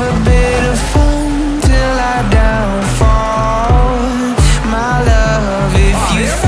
you oh,